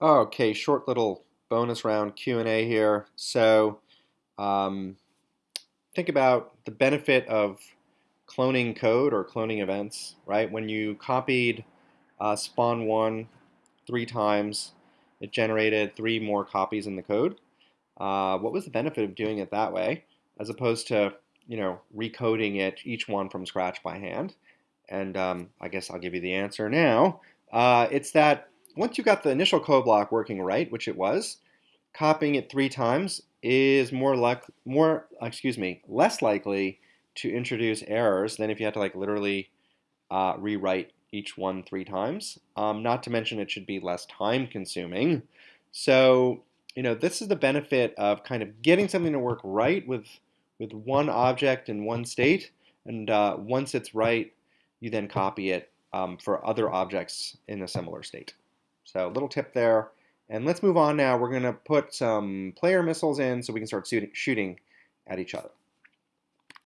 Okay, short little bonus round Q&A here. So um, think about the benefit of cloning code or cloning events, right? When you copied uh, spawn1 three times, it generated three more copies in the code. Uh, what was the benefit of doing it that way as opposed to, you know, recoding it, each one from scratch by hand? And um, I guess I'll give you the answer now. Uh, it's that once you got the initial code block working right, which it was, copying it three times is more like more excuse me less likely to introduce errors than if you had to like literally uh, rewrite each one three times. Um, not to mention it should be less time consuming. So you know this is the benefit of kind of getting something to work right with with one object in one state, and uh, once it's right, you then copy it um, for other objects in a similar state. So a little tip there. And let's move on now. We're going to put some player missiles in so we can start shooting at each other.